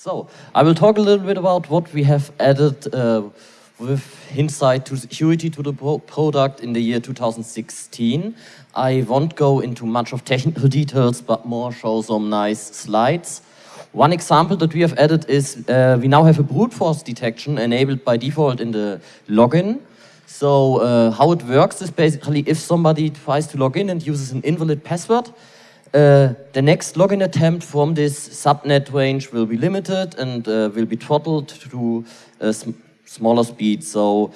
So, I will talk a little bit about what we have added uh, with Insight to security to the pro product in the year 2016. I won't go into much of technical details, but more show some nice slides. One example that we have added is uh, we now have a brute force detection enabled by default in the login. So uh, how it works is basically if somebody tries to log in and uses an invalid password, uh, the next login attempt from this subnet range will be limited and uh, will be throttled to a sm smaller speed. So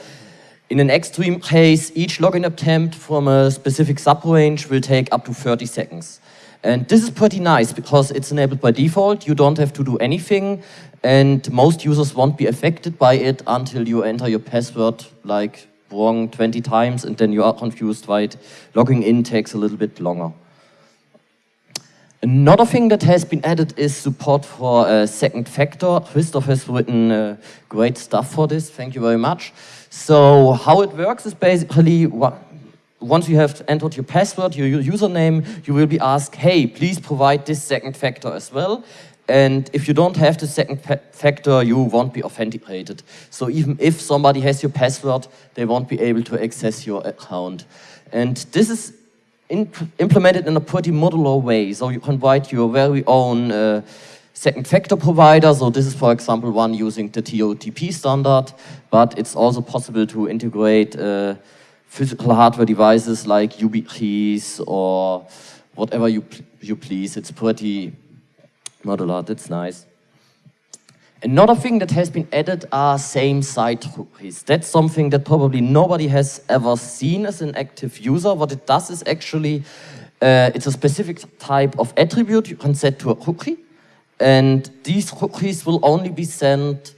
in an extreme case, each login attempt from a specific subrange will take up to 30 seconds. And this is pretty nice because it's enabled by default. You don't have to do anything and most users won't be affected by it until you enter your password like wrong 20 times and then you are confused why it logging in takes a little bit longer. Another thing that has been added is support for a second factor. Christoph has written uh, great stuff for this, thank you very much. So how it works is basically, once you have entered your password, your username, you will be asked, hey, please provide this second factor as well. And if you don't have the second factor, you won't be authenticated. So even if somebody has your password, they won't be able to access your account. And this is implemented in a pretty modular way. So you can write your very own uh, second factor provider. So this is, for example, one using the TOTP standard, but it's also possible to integrate uh, physical hardware devices like YubiKeys or whatever you, you please. It's pretty modular, that's nice. Another thing that has been added are same-site cookies. That's something that probably nobody has ever seen as an active user. What it does is actually, uh, it's a specific type of attribute you can set to a cookie. And these cookies will only be sent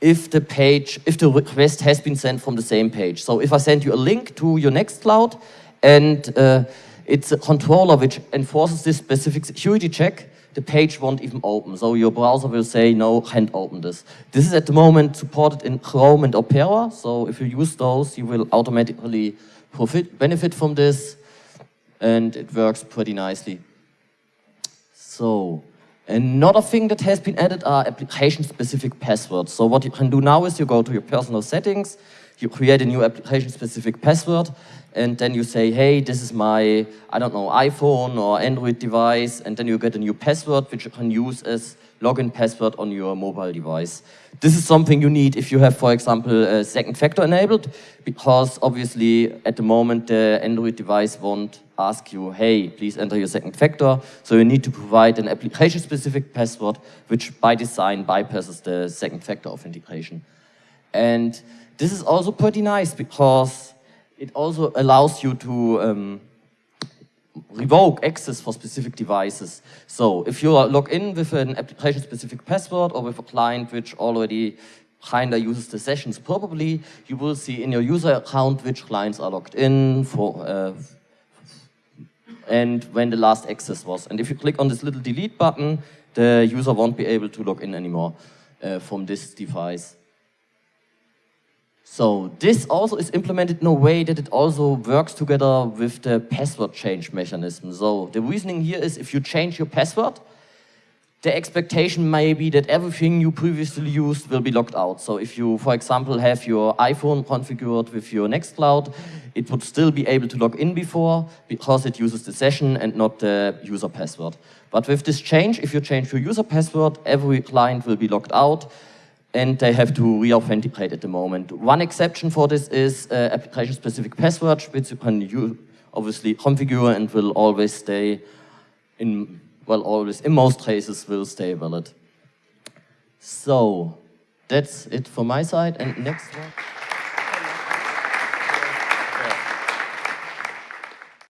if the page, if the request has been sent from the same page. So if I send you a link to your Nextcloud and uh, it's a controller which enforces this specific security check, the page won't even open. So your browser will say, no, can't open this. This is at the moment supported in Chrome and Opera. So if you use those, you will automatically profit, benefit from this. And it works pretty nicely. So another thing that has been added are application-specific passwords. So what you can do now is you go to your personal settings, you create a new application-specific password, and then you say, hey, this is my, I don't know, iPhone or Android device, and then you get a new password which you can use as login password on your mobile device. This is something you need if you have, for example, a second factor enabled, because obviously at the moment the Android device won't ask you, hey, please enter your second factor. So you need to provide an application-specific password, which by design bypasses the second factor authentication. And this is also pretty nice because it also allows you to um, revoke access for specific devices. So if you are log in with an application-specific password or with a client which already kinda uses the sessions probably, you will see in your user account which clients are logged in for uh, and when the last access was. And if you click on this little delete button, the user won't be able to log in anymore uh, from this device. So this also is implemented in a way that it also works together with the password change mechanism. So the reasoning here is if you change your password, the expectation may be that everything you previously used will be locked out. So if you, for example, have your iPhone configured with your Nextcloud, it would still be able to log in before because it uses the session and not the user password. But with this change, if you change your user password, every client will be locked out and they have to re-authenticate at the moment. One exception for this is uh, application-specific passwords, which you can obviously configure and will always stay in, well, always, in most cases, will stay valid. So, that's it for my side, and next one.